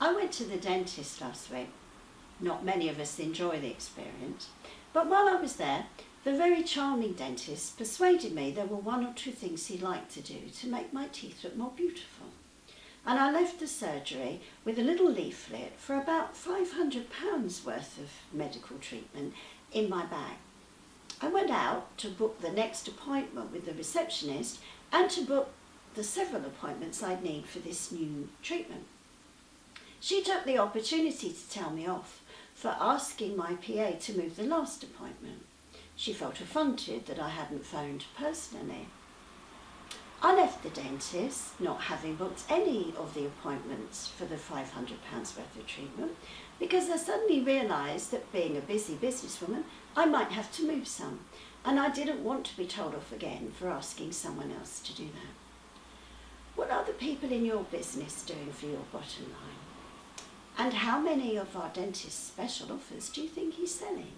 I went to the dentist last week. Not many of us enjoy the experience, but while I was there, the very charming dentist persuaded me there were one or two things he'd like to do to make my teeth look more beautiful. And I left the surgery with a little leaflet for about £500 worth of medical treatment in my bag. I went out to book the next appointment with the receptionist and to book the several appointments I'd need for this new treatment. She took the opportunity to tell me off for asking my PA to move the last appointment. She felt affronted that I hadn't phoned personally. I left the dentist, not having booked any of the appointments for the £500 worth of treatment, because I suddenly realised that being a busy businesswoman, I might have to move some, and I didn't want to be told off again for asking someone else to do that. What are the people in your business doing for your bottom line? And how many of our dentist's special offers do you think he's selling?